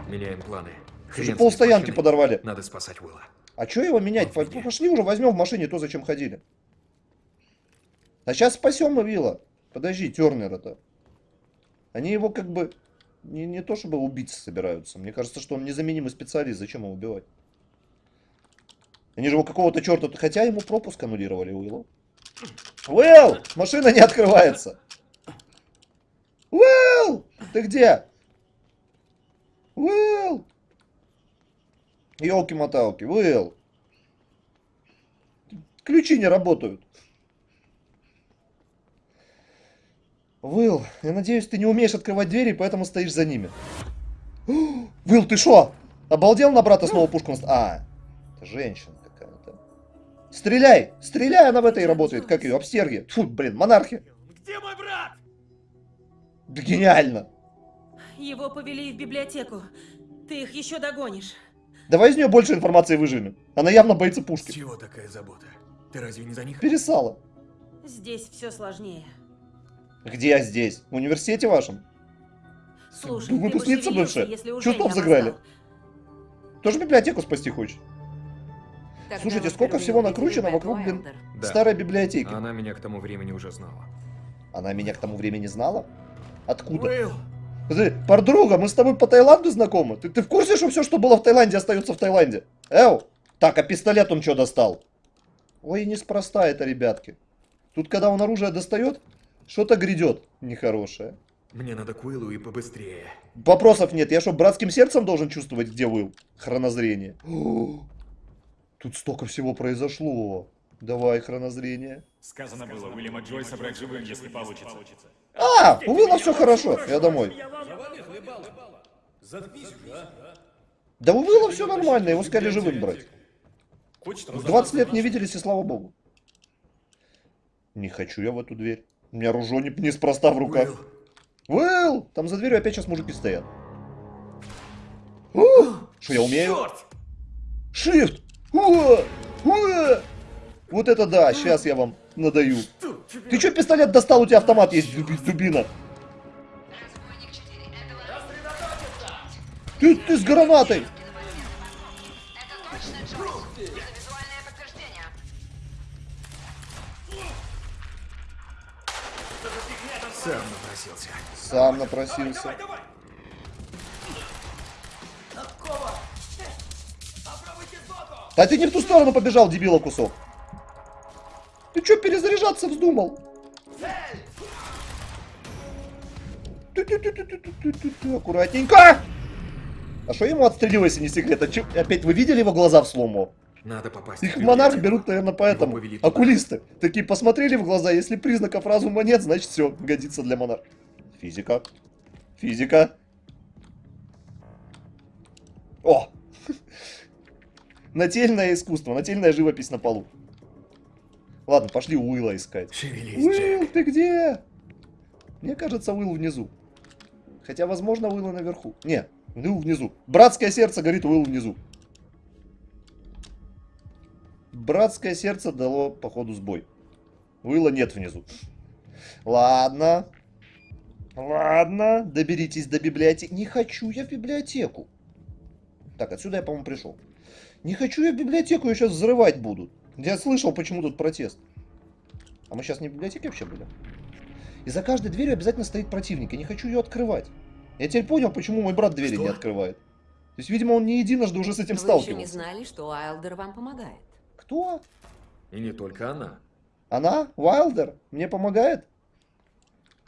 Меняем планы. Уже полстоянки подорвали. Надо спасать Уилла. А что его менять? Везде. Пошли уже возьмем в машине то, зачем ходили. А сейчас спасем Вилла. Подожди, Тернера-то. Они его как бы не, не то чтобы убить собираются. Мне кажется, что он незаменимый специалист. Зачем его убивать? Они же его какого-то черта... Хотя ему пропуск аннулировали Уиллу. Уилл! Машина не открывается. Уилл! Ты где? Уилл! Елки-моталки, Уилл. Ключи не работают. Уилл, я надеюсь, ты не умеешь открывать двери, поэтому стоишь за ними. Уилл, ты шо? Обалдел на брата снова пушку наст- А, это женщина какая-то. Стреляй! Стреляй, она в этой работает. Как ее? Обстерги. Фу, блин, монархи. Где мой брат? Да гениально. Его повели в библиотеку. Ты их еще догонишь. Давай из нее больше информации выживем. Она явно боится С пушки. чего такая забота? Ты разве не за них? Пересала. Здесь все сложнее. Где я здесь? В университете вашем? Слушай, Выпускница бывшая. если уже Чувствов не заграли. Тоже библиотеку спасти хочешь? Когда Слушайте, сколько всего накручено вокруг, блин? Да. Старая библиотека. Она меня к тому времени уже знала. Она меня к тому времени знала? Откуда? Уилл! Ты, подруга, мы с тобой по Таиланду знакомы? Ты, ты в курсе, что все, что было в Таиланде, остается в Таиланде? Эу! Так, а пистолет он что достал? Ой, неспроста это, ребятки. Тут, когда он оружие достает, что-то грядет нехорошее. Мне надо к Уиллу и побыстрее. Вопросов нет. Я что, братским сердцем должен чувствовать, где Уилл? Хронозрение. О, Тут столько всего произошло. Давай, хронозрение. Сказано было, Уильяма Джойса брать живым, если получится. А, у Уилла все хорошо. Я домой. Да у Уилла все нормально, его сказали живым брать. 20 лет не виделись, и слава богу. Не хочу я в эту дверь. У меня ружо не, неспроста в руках. Уилл! Там за дверью опять сейчас мужики стоят. Что я умею? Shift! Уа! Уа! Вот это да, сейчас я вам надаю. Ты что пистолет достал? У тебя автомат есть, дуби- дубина. Ты, ты с гранатой! Сам напросился. Сам напросился. Да ты не в ту сторону побежал, дебила кусок. Ты что, перезаряжаться вздумал? Ту-ту-ту-ту-ту-ту-ту. Аккуратненько! А что ему отстрелил, если не секрет? А чё- Опять вы видели его глаза в слому? Надо попасть Их в монарх берут, наверное, поэтому. Туда. Окулисты. Такие посмотрели в глаза, если признаков разума нет, значит все, годится для монарха. Физика. Физика. О! Нательное искусство, нательная живопись на полу. Ладно, пошли Уилла искать. Шевелись, Уилл, Джек. ты где? Мне кажется, Уилл внизу. Хотя, возможно, Уилл наверху. Не, Уилл внизу. Братское сердце говорит Уилл внизу. Братское сердце дало, походу, сбой. Уилла нет внизу. Ладно. Ладно, доберитесь до библиотеки. Не хочу я в библиотеку. Так, отсюда я, по-моему, пришел. Не хочу я в библиотеку, ее сейчас взрывать будут. Я слышал, почему тут протест. А мы сейчас не в библиотеке вообще были? И за каждой дверью обязательно стоит противник. Я не хочу ее открывать. Я теперь понял, почему мой брат двери Что? не открывает. То есть, видимо, он не единожды уже с этим Вы еще сталкивался. не знали, что Уайлдер вам помогает. Кто? И не только она. Она? Уайлдер? Мне помогает?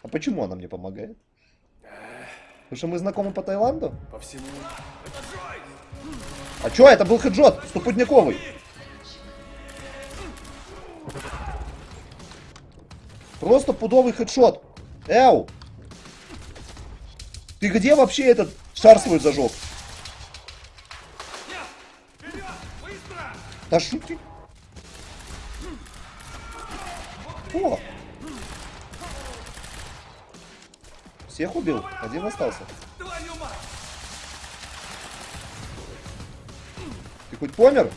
А почему она мне помогает? Потому что мы знакомы по Таиланду? По всему... А чё, это был хеджот, стопудняковый. Просто пудовый хедшот. Эу! Ты где вообще этот шар свой зажег? Да шути. О! Всех убил, один остался. Ты хоть помер?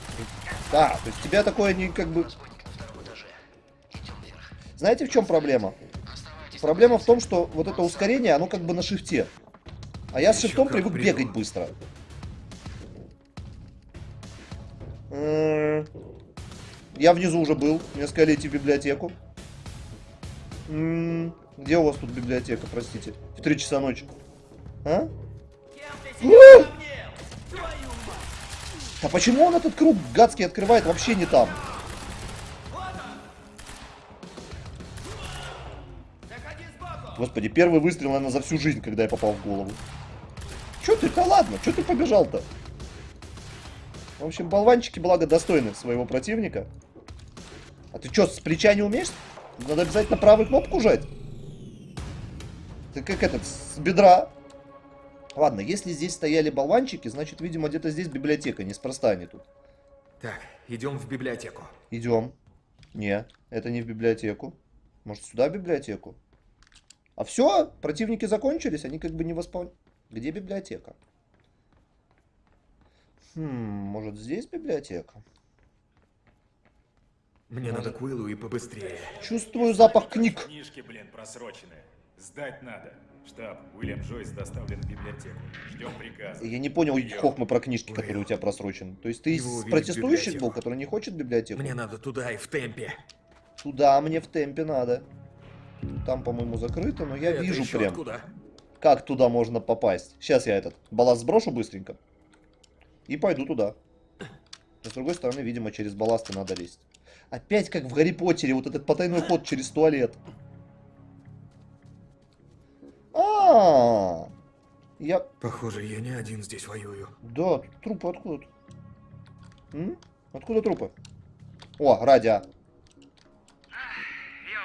Да, то есть тебя такое не как бы... Знаете, в чем проблема? Проблема в том, что вот это ускорение, оно как бы на шифте. А я с шифтом привык бегать быстро. М, Я внизу уже был. Мне сказали идти в библиотеку. Где у вас тут библиотека, простите? В 3 часа ночи. А? А почему он этот круг гадский открывает вообще не там? Господи, первый выстрел, наверное, за всю жизнь, когда я попал в голову. Чё ты-то ладно? Чё ты побежал-то? В общем, болванчики, благо, достойны своего противника. А ты что, с плеча не умеешь? Надо обязательно правую кнопку жать. Ты как этот, с бедра. Ладно, если здесь стояли болванчики, значит, видимо, где-то здесь библиотека, неспроста они тут. Так, идем в библиотеку. Идем. Не, это не в библиотеку. Может, сюда в библиотеку? А все, противники закончились, они как бы не восполняют. Где библиотека? Хм, может, здесь библиотека? Мне надо к Уиллу и побыстрее. Чувствую запах книг. Книжки, блин, просроченные. Сдать надо. Штаб, Уильям Джойс доставлен в библиотеку. Ждем приказа. Я не понял хохмы про книжки, которые у тебя просрочены. То есть ты Его из протестующих был, который не хочет библиотеку? Мне надо туда и в темпе. Туда мне в темпе надо. Там, по-моему, закрыто, но я Это вижу прям, откуда? как туда можно попасть. Сейчас я этот балласт сброшу быстренько. И пойду туда. Но с другой стороны, видимо, через балласты надо лезть. Опять как в Гарри Поттере, вот этот потайной ход через туалет. А, я Похоже, я не один здесь воюю. Да, трупы откуда? М? Откуда трупы? О, радио. Я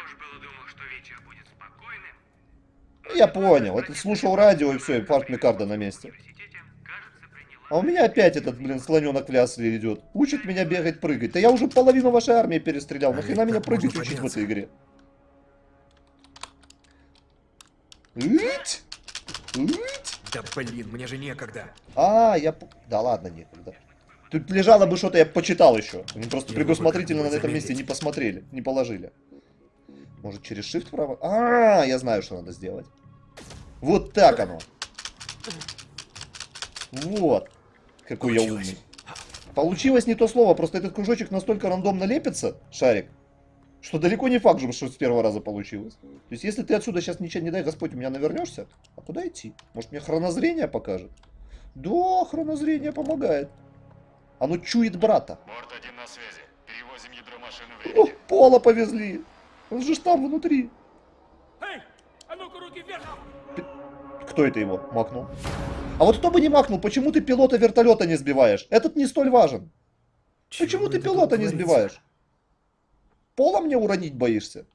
уж было думал, что вечер будет спокойным. Я понял. Это слушал радио и все, и фарт Микарда на месте. А у меня опять этот, блин, слоненок в лясле идет. Учит меня бегать, прыгать. Да я уже половину вашей армии перестрелял. Нахрена меня прыгать учить в подняться. этой игре? Ить! Ить! Да блин, мне же некогда. А, я... Да ладно, некогда. Тут лежало бы что-то, я почитал еще. Они просто бы предусмотрительно на этом месте не посмотрели, не положили. Может, через shift право? А, я знаю, что надо сделать. Вот так оно. Вот. Какой я Получилось. умный. Получилось не то слово, просто этот кружочек настолько рандомно лепится, шарик, что далеко не факт, что с первого раза получилось. То есть, если ты отсюда сейчас ничего не дай, Господь, у меня навернешься, а куда идти? Может, мне хронозрение покажет? Да, хронозрение помогает. Оно чует брата. Борт один на связи. Перевозим ядро машины О. Пола повезли. Он же там внутри. Эй, а ну-ка руки вверх! Кто это его макнул? А вот кто бы не макнул, почему ты пилота вертолета не сбиваешь? Этот не столь важен. Почему Чего ты это тут пилота не сбиваешь? Пола мне уронить боишься?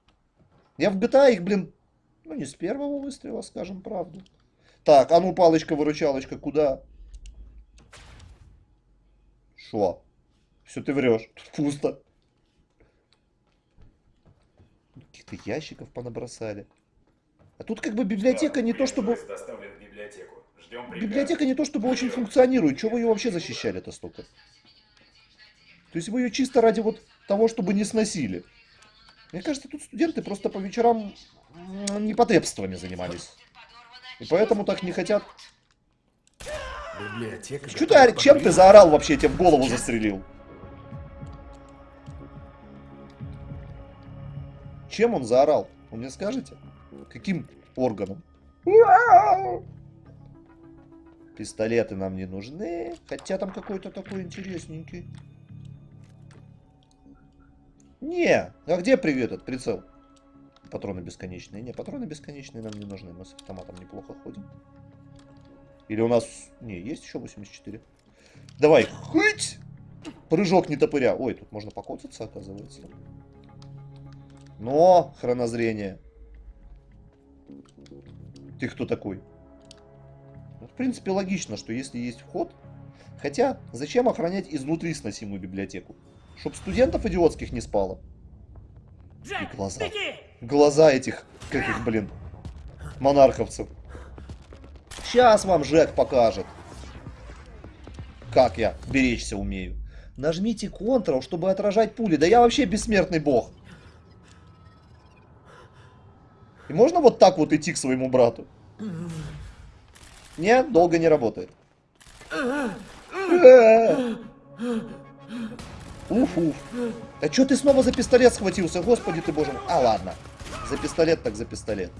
Я в GTA их, блин, ну не с первого выстрела, скажем правду. Так, а ну палочка-выручалочка, куда? Шо? Все ты врешь. Тут пусто. Каких-то ящиков понабросали. А тут как бы библиотека не то чтобы... Доставлен в библиотеку. Ждем. Библиотека не то чтобы очень функционирует. Чего вы ее вообще защищали-то столько? То есть вы ее чисто ради вот того, чтобы не сносили. Мне кажется, тут студенты просто по вечерам непотребствами занимались. И поэтому так не хотят. Библиотека. Что ты, чем ты заорал вообще? Я тебе в голову застрелил. Чем он заорал? Вы мне скажете? Каким органом? Пистолеты нам не нужны. Хотя там какой-то такой интересненький. Не, а где при- этот прицел? Патроны бесконечные. Не, патроны бесконечные нам не нужны. Мы с автоматом неплохо ходим. Или у нас... Не, есть еще 84. Давай, хыть! Прыжок не топыря. Ой, тут можно покоцаться, оказывается. Но, хронозрение. Ты кто такой? В принципе, логично, что если есть вход... Хотя, зачем охранять изнутри сносимую библиотеку? Чтоб студентов идиотских не спало. И глаза. Глаза этих, как их, блин, монарховцев. Сейчас вам Жек покажет, как я беречься умею. Нажмите Ctrl, чтобы отражать пули. Да я вообще бессмертный бог. И можно вот так вот идти к своему брату? Нет, долго не работает. Уф, уф. А чё ты снова за пистолет схватился? Господи ты боже. А, ладно. За пистолет так за пистолет.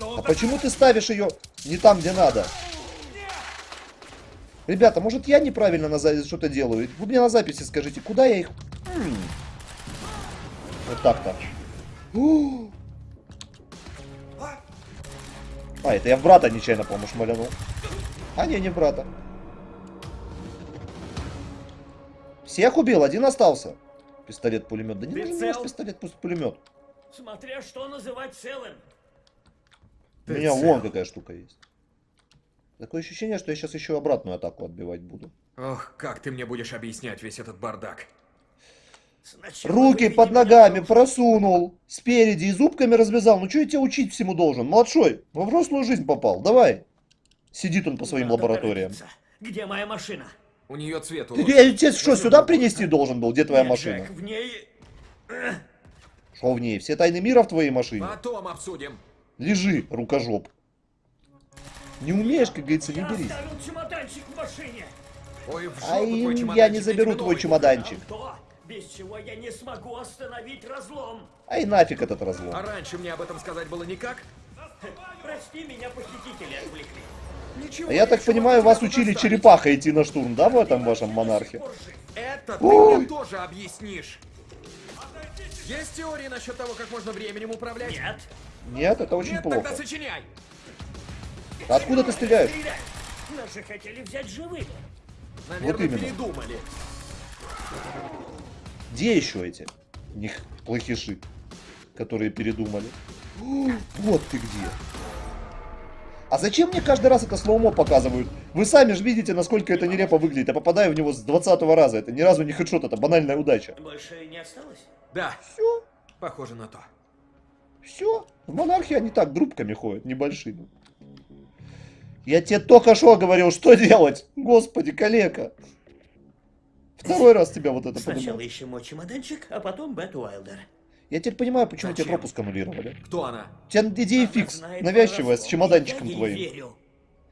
А почему ты ставишь ее не там, где надо? Ребята, может я неправильно на что-то делаю? Вы мне на записи скажите, куда я их... Вот так-то. У, А, это я в брата нечаянно, по-моему, шмалянул. А, не, не в брата. Всех убил, один остался. Пистолет-пулемет. Да не нужен Прицел. мне пистолет, пусть пулемет. Смотря что называть целым. У меня вон какая штука есть. Такое ощущение, что я сейчас еще обратную атаку отбивать буду. Ох, как ты мне будешь объяснять весь этот бардак? Руки под ногами просунул, спереди и зубками развязал. Ну что я тебя учить всему должен? Младшой, во взрослую жизнь попал. Давай. Сидит он по своим Надо лабораториям. торопиться. Где моя машина? У нее цвет уложен. я тебе что, сюда принести должен был? Где твоя Нет, машина? Джек, в ней... Что в ней? Все тайны мира в твоей машине? Потом обсудим. Лежи, рукожоп. Не умеешь, как говорится, не Я берись. оставил чемоданчик в машине. Ой, в жопу Ай, твой я не я заберу твой чемоданчик. То, без чего я не смогу остановить разлом. Ай, нафиг этот разлом. А раньше мне об этом сказать было никак? Прости, меня похитители отвлекли. Ничего, А я так понимаю, вас учили доставить. черепаха идти на штурм, да, в этом вашем монархе? Это ты мне тоже объяснишь. Есть теории насчет того, как можно временем управлять? Нет. Нет, это очень Нет, плохо. тогда сочиняй. Откуда ты стреляешь? Нас же хотели взять живыми. Наверное, именно. передумали. Где еще эти? Них плохиши, которые передумали. Вот ты где. А зачем мне каждый раз это слоумо показывают? Вы сами же видите, насколько это нелепо выглядит. Я попадаю в него с 20 раза. Это ни разу не хедшот, это банальная удача. Больше не осталось? Да, Все, похоже на то. все. В монархии они так группками ходят, небольшими. Я тебе только что говорил, что делать. Господи, калека. Второй раз тебя вот это Сначала подумал. ищем мой чемоданчик, а потом Бет Уайлдер. Я теперь понимаю, почему тебе Зачем? пропуск аннулировали. Кто она? У тебя идея Она фикс, знает навязчивая, с чемоданчиком я твоим. верю.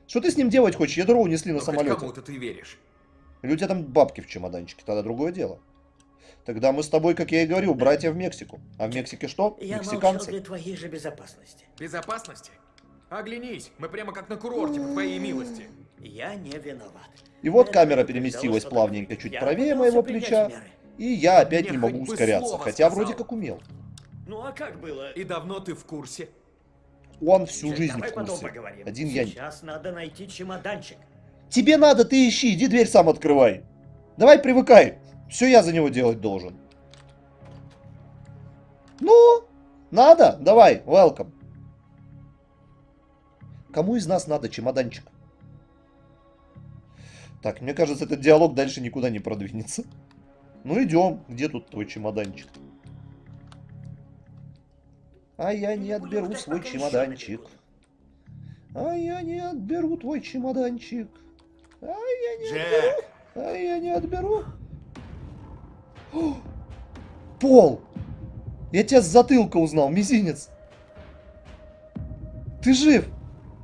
Что ты с ним делать хочешь? Ядро унесли на Ну, самолете. кому-то ты веришь. Или у тебя там бабки в чемоданчике, тогда другое дело. Тогда мы с тобой, как я и говорил, братья в Мексику. А в Мексике что? Я Мексиканцы. для твоей же безопасности. Безопасности? Оглянись, мы прямо как на курорте, по твоей милости. Я не виноват. И вот камера переместилась плавненько чуть правее моего плеча. И я опять не могу ускоряться, хотя вроде как умел. Ну а как было? И давно ты в курсе? Он всю жизнь в курсе. Один я не... Сейчас надо найти чемоданчик. Тебе надо, ты ищи, иди дверь сам открывай. Давай привыкай. Все я за него делать должен. Ну, надо? Давай, welcome. Кому из нас надо чемоданчик? Так, мне кажется, этот диалог дальше никуда не продвинется. Ну, идем. Где тут твой чемоданчик? А я не отберу свой чемоданчик. А я не отберу твой чемоданчик. А я не Джек! а я не отберу. О, Пол! Я тебя с затылка узнал, мизинец. Ты жив?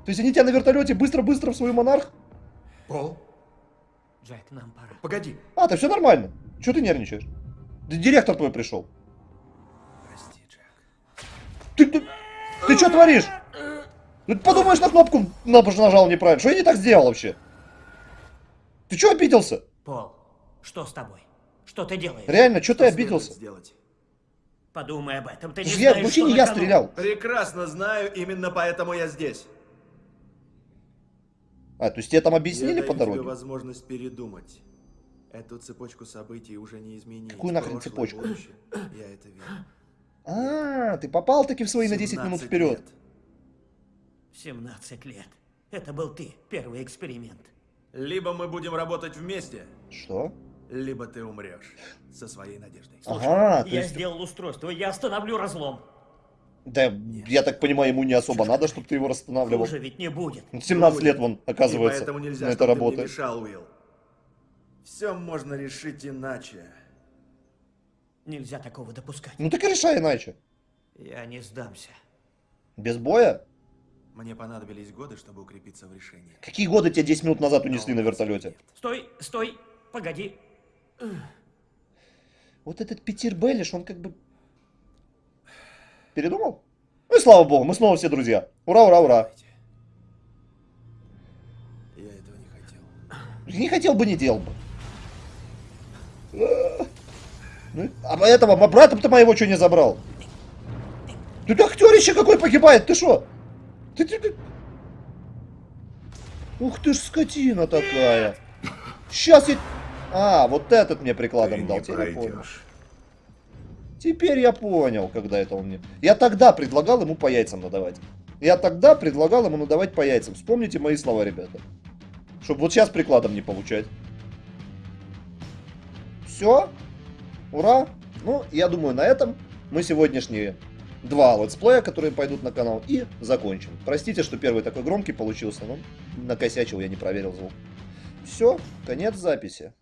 То есть они тебя на вертолете быстро-быстро в свой монарх? Пол? Джек, нам пора. Погоди. А, ты все нормально. Чего ты нервничаешь? Да директор твой пришел. Прости, Джек. Ты, ты, ты что творишь? Ну, ты подумаешь, на кнопку на- нажал неправильно. Что я не так сделал вообще? Ты что обиделся? Пол, что с тобой? Что ты делаешь? Реально, что ты Что обиделся? следует сделать? Подумай об этом. Ты не Я, знаешь, вообще что не на я стрелял. Прекрасно знаю, именно поэтому я здесь. А, то есть тебе там я объяснили даю по тебе дороге? возможность передумать. Эту цепочку событий уже не изменить. Какую нахрен Прошлое, цепочку? будущее. Я это вижу. А, ты попал таки в свои на 10 минут 17 вперед. лет. 17 лет. Это был ты, первый эксперимент. Либо мы будем работать вместе, Что? либо ты умрешь со своей надеждой. Слушай, Ага, я есть- сделал устройство, я остановлю разлом. Да, я так понимаю, ему не особо надо, чтобы ты его расстанавливал. Хуже ведь не будет. 17 лет вон, И оказывается, поэтому нельзя, на это работает. мешал, Уилл. Все можно решить иначе. Нельзя такого допускать. Ну так и решай иначе. Я не сдамся. Без боя? Мне понадобились годы, чтобы укрепиться в решении. Какие годы тебя 10 минут назад унесли на вертолете? Стой, стой, погоди. Вот этот Питер Беллиш, он как бы... Передумал? Ну и слава богу, мы снова все друзья. Ура, ура, ура. Я этого не хотел. Не хотел бы, не делал бы. Ну, а этого, мо- брата-то моего что не забрал? Ты актерище какой погибает, ты что? Ты, ты, ты- Ух ты ж скотина такая. Сейчас я... А, вот этот мне прикладом дал. Теперь я понял. Теперь я понял, когда это он мне... Я тогда предлагал ему по яйцам надавать. Я тогда предлагал ему надавать по яйцам. Вспомните мои слова, ребята. Чтобы вот сейчас прикладом не получать. Все. Ура. Ну, я думаю, на этом мы сегодняшние два летсплея, которые пойдут на канал, и закончим. Простите, что первый такой громкий получился, но накосячил, я не проверил звук. Все, конец записи.